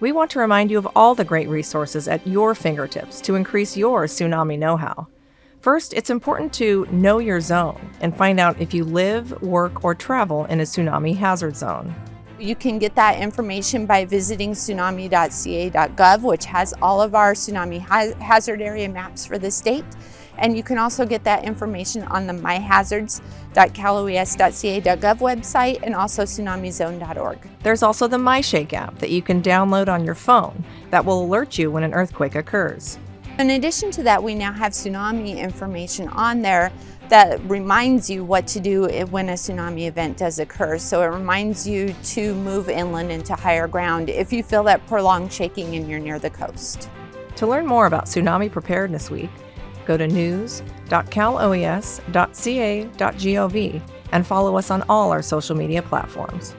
we want to remind you of all the great resources at your fingertips to increase your tsunami know how. First, it's important to know your zone and find out if you live, work, or travel in a tsunami hazard zone. You can get that information by visiting tsunami.ca.gov, which has all of our tsunami ha hazard area maps for the state. And you can also get that information on the myhazards.caloes.ca.gov website and also tsunamizone.org. There's also the MyShake app that you can download on your phone that will alert you when an earthquake occurs. In addition to that, we now have tsunami information on there that reminds you what to do when a tsunami event does occur. So it reminds you to move inland into higher ground if you feel that prolonged shaking and you're near the coast. To learn more about Tsunami Preparedness Week, go to news.caloes.ca.gov and follow us on all our social media platforms.